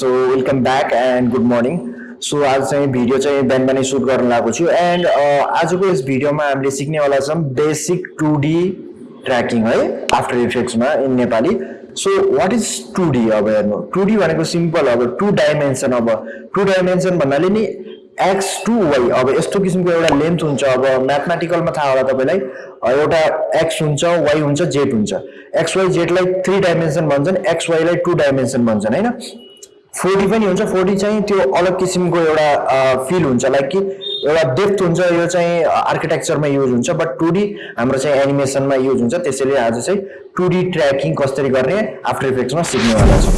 So welcome back and good morning so आज चाहिँ video चाहिँ बिहान बिहानै सुट गर्न लागेको छु एन्ड आजको यस भिडियोमा हामीले सिक्नेवाला छौँ बेसिक टु डी ट्र्याकिङ है after इफेक्ट्समा in Nepali. So what is two D अब हेर्नु? टु डी भनेको सिम्पल अब टु डाइमेन्सन अब। टु डाइमेन्सन भन्नाले नि एक्स टु वाइ अब यस्तो किसिमको एउटा लेन्थ हुन्छ अब। म्याथमेटिकलमा थाहा होला तपाईँलाई। एउटा एक्स हुन्छ वाइ हुन्छ जेड हुन्छ। एक्स वाइ जेडलाई थ्री डाइमेन्सन भन्छन्। एक्स वाइलाई टु डाइमेन्सन भन्छन् होइन? फोर्टी पनि हुन्छ फोर्टी चाहिँ त्यो अलग किसिमको एउटा फिल हुन्छ लाइक कि एउटा डेप्थ हुन्छ यो चाहिँ आर्किटेक्चरमा युज हुन्छ बट टु डी हाम्रो चाहिँ एनिमेसनमा युज हुन्छ त्यसैले आज चाहिँ टु डी ट्र्याकिङ कसरी गर्ने आफ्टर इफेक्ट्समा सिक्नेवाला छौँ।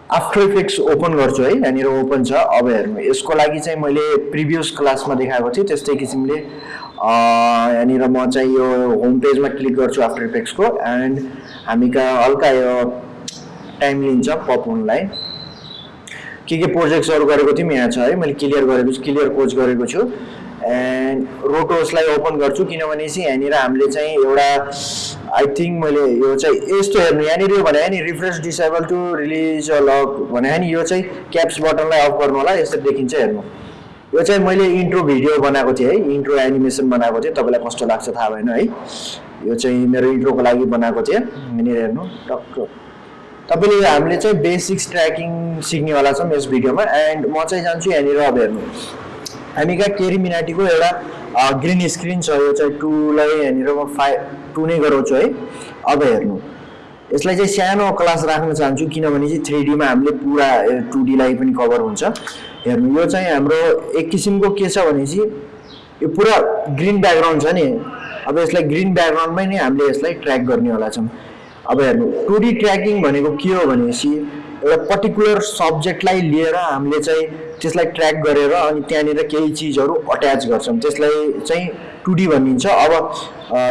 आफ्टर इफेक्ट्स ओपन गर्छु है यहाँनिर ओपन छ अब हेर्नु यसको लागि चाहिँ मैले प्रिभियस क्लासमा देखाएको थिएँ त्यस्तै किसिमले यहाँनिर म चाहिँ यो होम पेजमा क्लिक गर्छु आफ्टर इफेक्ट्सको एन्ड हामी कहाँ हल्का यो टाइम लिन्छ पप हुनलाई के के प्रोजेक्ट्सहरू गरेको थियौँ यहाँ छ है मैले क्लियर गरेको छु क्लियर कोच गरेको छु। एन्ड रोटोसलाई ओपन गर्छु किनभने चाहिँ यहाँनिर हामीले चाहिँ एउटा आई थिङ्क मैले यो चाहिँ यस्तो हेर्नु यहाँनिर यो भने नि refresh disable to release lock भने नि यो चाहिँ क्याप्स बटनलाई अफ गर्नु होला यसरी देखिन्छ हेर्नु। यो चाहिँ मैले इन्ट्रो भिडियो बनाएको थिएँ है। इन्ट्रो एनिमेसन बनाएको थिएँ। तपाईँलाई कस्तो लाग्छ थाहा भएन है। यो चाहिँ मेरो इन्ट्रोको लागि बनाएको थिएँ। यहाँनिर हेर्नु टक्क। तपाईँले हामीले चाहिँ बेसिक्स ट्र्याकिङ सिक्नेवाला छौँ यस भिडियोमा। एन्ड म चाहिँ जान्छु यहाँनिर अब हेर्नु। हामी कहाँ केरी मिनाटीको एउटा ग्रिन स्क्रिन छ। यो चाहिँ टूलाई यहाँनिर म फाइ टू नै गराउँछु है। अब हेर्नु। यसलाई चाहिँ सानो क्लास राख्न चाहन्छु किनभने चाहिँ थ्री डीमा हामीले पुरा टु डीलाई पनि कभर हुन्छ। हेर्नु यो चाहिँ हाम्रो एक किसिमको के छ भनेपछि यो पुरा ग्रिन ब्याकग्राउन्ड छ नि। अब यसलाई ग्रिन ब्याकग्राउन्डमै नै हामीले यसलाई ट्र्याक गर्नेवाला छौँ। अब हेर्नु टु डी ट्र्याकिङ भनेको के हो भनेपछि एउटा पर्टिकुलर सब्जेक्टलाई लिएर हामीले चाहिँ त्यसलाई ट्र्याक गरेर अनि त्यहाँनिर केही चिजहरू अट्याच गर्छौँ। त्यसलाई चाहिँ टु डी भनिन्छ। अब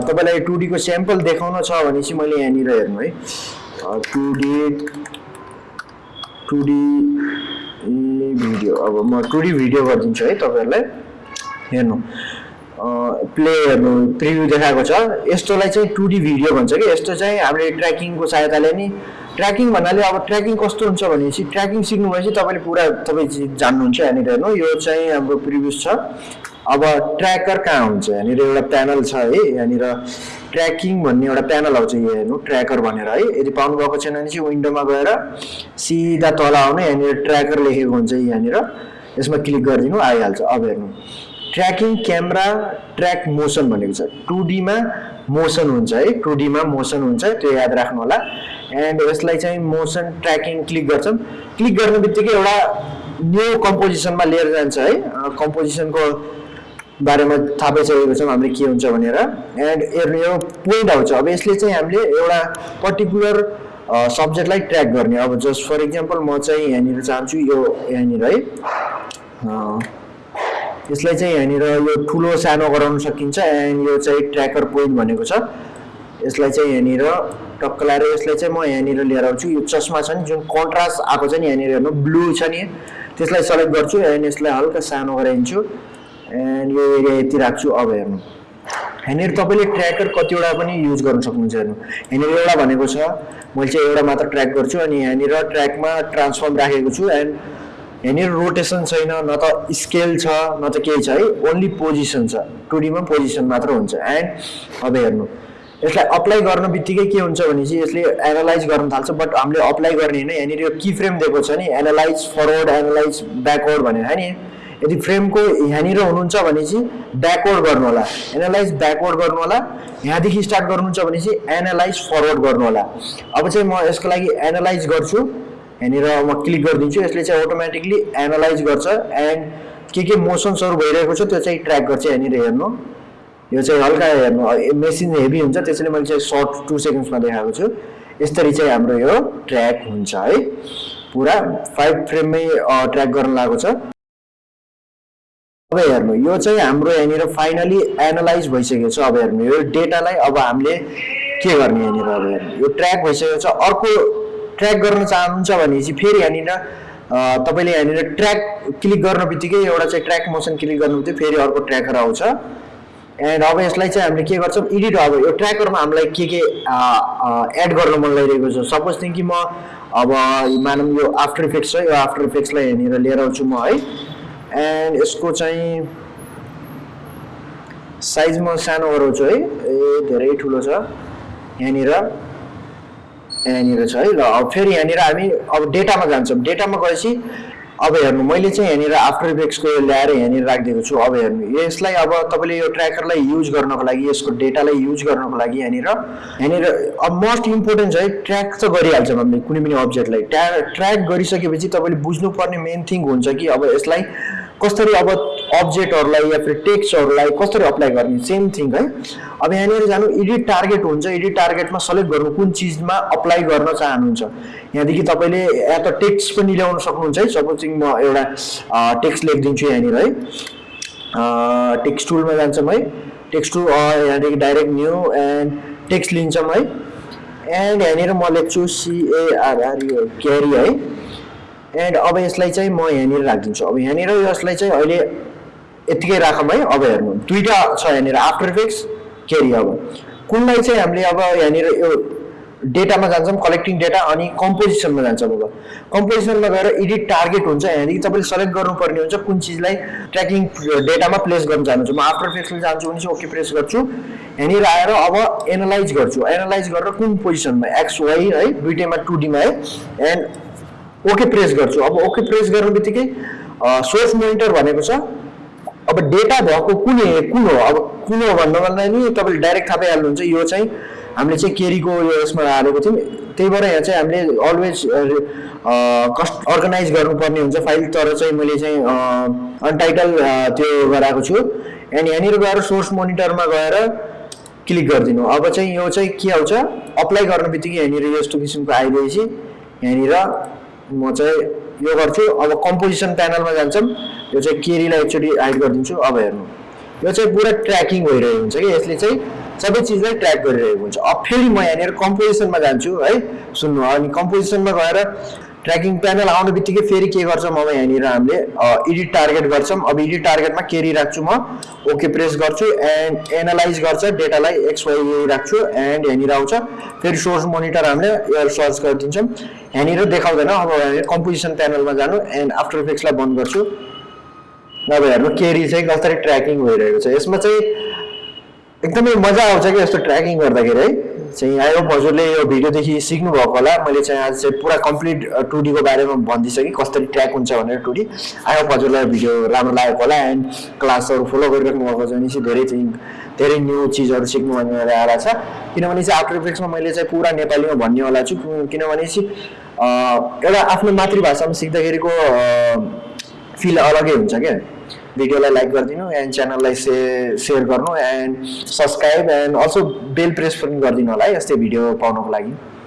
तपाईँलाई टु डीको स्याम्पल देखाउन छ भने चाहिँ मैले यहाँनिर हेर्नु है। Two D two D video. अब म टु डी भिडियो गरिदिन्छु है तपाईँहरूलाई। हेर्नु। प्ले हेर्नु प्रिभ्यू देखाएको छ। यस्तोलाई चाहिँ टु डी भिडियो भन्छ कि? यस्तो चाहिँ हामीले ट्र्याकिङको सहायताले नि ट्र्याकिङ भन्नाले अब ट्र्याकिङ कस्तो हुन्छ भनेपछि ट्र्याकिङ सिक्नु भएपछि तपाईँले पुरा तपाईँ जान्नुहुन्छ यहाँनिर हेर्नु यो चाहिँ हाम्रो प्रिभ्यूस छ। अब ट्र्याकर कहाँ हुन्छ? यहाँनिर एउटा प्यानल छ है। यहाँनिर ट्र्याकिङ भन्ने एउटा प्यानल आउँछ यो हेर्नु ट्र्याकर भनेर है। यदि पाउनुभएको छैन भने चाहिँ विन्डोमा गएर सिधा तल आउनु यहाँनिर ट्र्याकर लेखेको हुन्छ यहाँनिर। यसमा क्लिक गरिदिनु आइहाल्छ। अब हेर्नु। ट्र्याकिङ क्यामेरा ट्र्याक मोसन भनेको छ। टु डीमा मोसन हुन्छ है टु डीमा मोसन हुन्छ त्यो याद राख्नु होला एन्ड यसलाई चाहिँ मोसन ट्र्याकिङ क्लिक गर्छौँ। क्लिक गर्ने बित्तिकै एउटा न्यू कम्पोजिसनमा लिएर जान्छ है। कम्पोजिसनको बारेमा थाहा पाइसकेको छौँ हामीले के हुन्छ भनेर। एन्ड हेर्नु यो पोइन्ट आउँछ। अब यसले चाहिँ हामीले एउटा पर्टिकुलर सब्जेक्टलाई ट्र्याक गर्ने। अब जस्ट फर इक्जाम्पल म चाहिँ यहाँनिर चाहन्छु यो यहाँनिर है। यसलाई चाहिँ यहाँनिर यो ठुलो सानो गराउन सकिन्छ एन्ड यो चाहिँ ट्र्याकर पोइन्ट भनेको छ। यसलाई चाहिँ यहाँनिर टक्क लाएर यसलाई चाहिँ म यहाँनिर लिएर आउँछु। यो चस्मा छ नि जुन कन्ट्रास्ट आएको छ नि यहाँनिर हेर्नु ब्लू छ नि। त्यसलाई सेलेक्ट गर्छु एन्ड यसलाई हल्का सानो गराइदिन्छु एन्ड यो एरिया यति राख्छु अब हेर्नु। यहाँनिर तपाईँले ट्र्याकर कतिवटा पनि युज गर्न सक्नुहुन्छ हेर्नु। यहाँनिर एउटा भनेको छ मैले चाहिँ एउटा मात्र ट्र्याक गर्छु अनि यहाँनिर ट्र्याकमा ट्रान्सफर्म राखेको छु एन्ड यहाँनिर रोटेसन छैन न त स्केल छ न त केही छ है? ओन्ली पोजिसन छ। टुडीमा पोजिसन मात्र हुन्छ। एन्ड अब हेर्नु। यसलाई अप्लाई गर्न बित्तिकै के हुन्छ भने चाहिँ यसले एनालाइज गर्न थाल्छ। बट हामीले अप्लाई गर्ने होइन। यहाँनिर यो की फ्रेम दिएको छ नि। एनालाइज फरवर्ड एनालाइज ब्याकवर्ड भनेर है नि? यदि फ्रेमको यहाँनिर हुनुहुन्छ भने चाहिँ ब्याकवर्ड गर्नु होला एनालाइज ब्याकवर्ड गर्नु होला यहाँदेखि स्टार्ट गर्नुहुन्छ भने चाहिँ एनालाइज फरवर्ड गर्नु होला अब चाहिँ म यसको लागि एनालाइज गर्छु। यहाँनिर म क्लिक गरिदिन्छु यसले चाहिँ अटोमेटिकली एनालाइज गर्छ एन्ड के के मोसन्सहरू भइरहेको छ त्यो चाहिँ ट्र्याक गर्छ यहाँनिर हेर्नु। यो चाहिँ हल्का हेर्नु। मेसिन हेभी हुन्छ त्यसैले मैले चाहिँ सर्ट टु सेकेन्ड्समा देखाएको छु। यसरी चाहिँ हाम्रो यो ट्र्याक हुन्छ है। पुरा फाइभ फ्रेममै ट्र्याक गर्न लागेको छ। अब हेर्नु यो चाहिँ हाम्रो यहाँनिर फाइनली एनालाइज भइसकेको छ। अब हेर्नु यो डेटालाई अब हामीले के गर्ने यहाँनिर अब हेर्नु। यो ट्र्याक भइसकेको छ। अर्को ट्र्याक गर्न चाहनुहुन्छ भने चाहिँ फेरि यहाँनिर तपाईँले यहाँनिर ट्र्याक क्लिक गर्न बित्तिकै एउटा चाहिँ ट्र्याक मोसन क्लिक गर्नु बित्तिकै फेरि अर्को ट्र्याकर आउँछ। एन्ड अब यसलाई चाहिँ हामीले के गर्छौँ एडिट अब यो ट्र्याकरमा हामीलाई के के एड गर्न मन लागिरहेको छ। सपोज थिङ्क कि म अब मानौँ यो आफ्टर इफेक्ट्स छ यो आफ्टर इफेक्ट्सलाई यहाँनिर लिएर आउँछु म है। एन्ड यसको चाहिँ साइज म सानो गराउँछु है। ए धेरै ठुलो छ यहाँनिर। यहाँनिर छ है ल अब फेरि यहाँनिर हामी अब डेटामा जान्छौँ। डेटामा गएपछि अब हेर्नु मैले चाहिँ यहाँनिर आफ्टर इफेक्ट्सको ल्याएर यहाँनिर राखिदिएको छु। अब हेर्नु यसलाई अब तपाईँले यो ट्र्याकरलाई युज गर्नको लागि यसको डेटालाई युज गर्नको लागि यहाँनिर यहाँनिर अब मोस्ट इम्पोर्टेन्ट चाहिँ ट्र्याक त गरिहाल्छौँ हामीले कुनै पनि अब्जेक्टलाई ट्र्या ट्र्याक गरिसकेपछि तपाईँले बुझ्नुपर्ने मेन थिङ हुन्छ कि अब यसलाई कसरी अब अब्जेक्टहरूलाई या फिर टेक्स्टहरूलाई कसरी अप्लाई गर्ने? सेम थिङ है। अब यहाँनिर जानु एडिट टार्गेट हुन्छ। एडिट टार्गेटमा सेलेक्ट गर्नु कुन चिजमा अप्लाई गर्न चाहनुहुन्छ? यहाँदेखि तपाईँले या त टेक्स्ट पनि ल्याउन सक्नुहुन्छ है। सपोजिङ म एउटा टेक्स्ट लेखिदिन्छु यहाँनिर है। टेक्स्ट टुलमा जान्छौँ है। टेक्स्ट टुल यहाँदेखि डाइरेक्ट न्यू एन्ड टेक्स्ट लिन्छौँ है। एन्ड यहाँनिर म लेख्छु सिएआरआर यो क्यारी है। एन्ड अब यसलाई चाहिँ म यहाँनिर राखिदिन्छु। अब यहाँनिर यसलाई चाहिँ अहिले यत्तिकै राखौँ है अब हेर्नु। दुइटा छ यहाँनिर आफ्टर इफेक्ट्स केरी अब। कुनलाई चाहिँ हामीले अब यहाँनिर यो डेटामा जान्छौँ कलेक्टिङ डेटा अनि कम्पोजिसनमा जान्छौँ अब। कम्पोजिसनमा गएर एडिट टार्गेट हुन्छ यहाँदेखि तपाईँले सेलेक्ट गर्नुपर्ने हुन्छ कुन चिजलाई ट्र्याकिङ डेटामा प्लेस गर्न चाहनुहुन्छ। म आफ्टर इफेक्ट्समा जान्छु भने चाहिँ ओके प्रेस गर्छु। यहाँनिर आएर अब एनालाइज गर्छु। एनालाइज गरेर कुन पोजिसनमा एक्स वाइ है दुइटैमा टु डीमा है एन्ड ओके प्रेस गर्छु। अब ओके प्रेस गर्ने बित्तिकै सोर्स मोनिटर भनेको छ। अब डेटा भएको कुन कुन हो अब कुन हो भन्नु भन्दा नि तपाईँले डाइरेक्ट थाहा पाइहाल्नुहुन्छ यो चाहिँ हामीले चाहिँ केरीको यो यसमा हालेको थियौँ। त्यही भएर यहाँ चाहिँ हामीले अलवेज कस्ट अर्गनाइज गर्नुपर्ने हुन्छ फाइल तर चाहिँ मैले चाहिँ अनटाइटल त्यो गराएको छु। एन्ड यहाँनिर गएर सोर्स मोनिटरमा गएर क्लिक गरिदिनु। अब चाहिँ यो चाहिँ के आउँछ? अप्लाई गर्ने बित्तिकै यहाँनिर यस्तो किसिमको आइदिएपछि यहाँनिर म चाहिँ यो गर्छु। अब कम्पोजिसन प्यानलमा जान्छौँ। यो चाहिँ केरीलाई एकचोटि हाइड गरिदिन्छु। अब हेर्नु। यो चाहिँ पुरा ट्र्याकिङ भइरहेको हुन्छ कि? यसले चाहिँ सबै चिजलाई ट्र्याक गरिरहेको हुन्छ। अब फेरि म यहाँनिर कम्पोजिसनमा जान्छु है? सुन्नु अनि कम्पोजिसनमा गएर ट्र्याकिङ प्यानल आउने बित्तिकै फेरि के गर्छौँ? अब यहाँनिर हामीले एडिट टार्गेट गर्छौँ। अब एडिट टार्गेटमा केरी राख्छु म। ओके प्रेस गर्छु एन्ड एनालाइज गर्छ। डेटालाई एक्सवाई राख्छु एन्ड यहाँनिर आउँछ। फेरि सोर्स मोनिटर हामीले एयर सर्च गरिदिन्छौँ। यहाँनिर देखाउँदैन। अब कम्पोजिसन प्यानलमा जानु एन्ड आफ्टर इफेक्ट्सलाई बन्द गर्छु। अब हेर्नु केरी चाहिँ कसरी ट्र्याकिङ भइरहेको छ। यसमा चाहिँ एकदमै मजा आउँछ कि यस्तो ट्र्याकिङ गर्दाखेरि है। चाहिँ आई होप हजुरले यो भिडियोदेखि सिक्नु भएको होला। मैले चाहिँ आज चाहिँ पुरा कम्प्लिट टुडीको बारेमा भनिदिइसकेँ कसरी ट्र्याक हुन्छ भनेर टुडी। आई होप हजुरलाई भिडियो राम्रो लागेको होला एन्ड क्लासहरू फलो गरिराख्नु भएको छ भने चाहिँ धेरै चाहिँ धेरै न्यू चिजहरू सिक्नु भनेर आएर छ। किनभने चाहिँ आफ्टर इफेक्ट्समा मैले चाहिँ पुरा नेपालीमा भन्नेवाला छु। किनभने चाहिँ एउटा आफ्नो मातृभाषामा सिक्दाखेरिको फिल अलगै हुन्छ क्या। भिडियोलाई लाइक गरिदिनु एन्ड च्यानललाई से सेयर गर्नु and subscribe and also bell press पनि गरिदिनु होला है यस्तै भिडियो पाउनको लागि।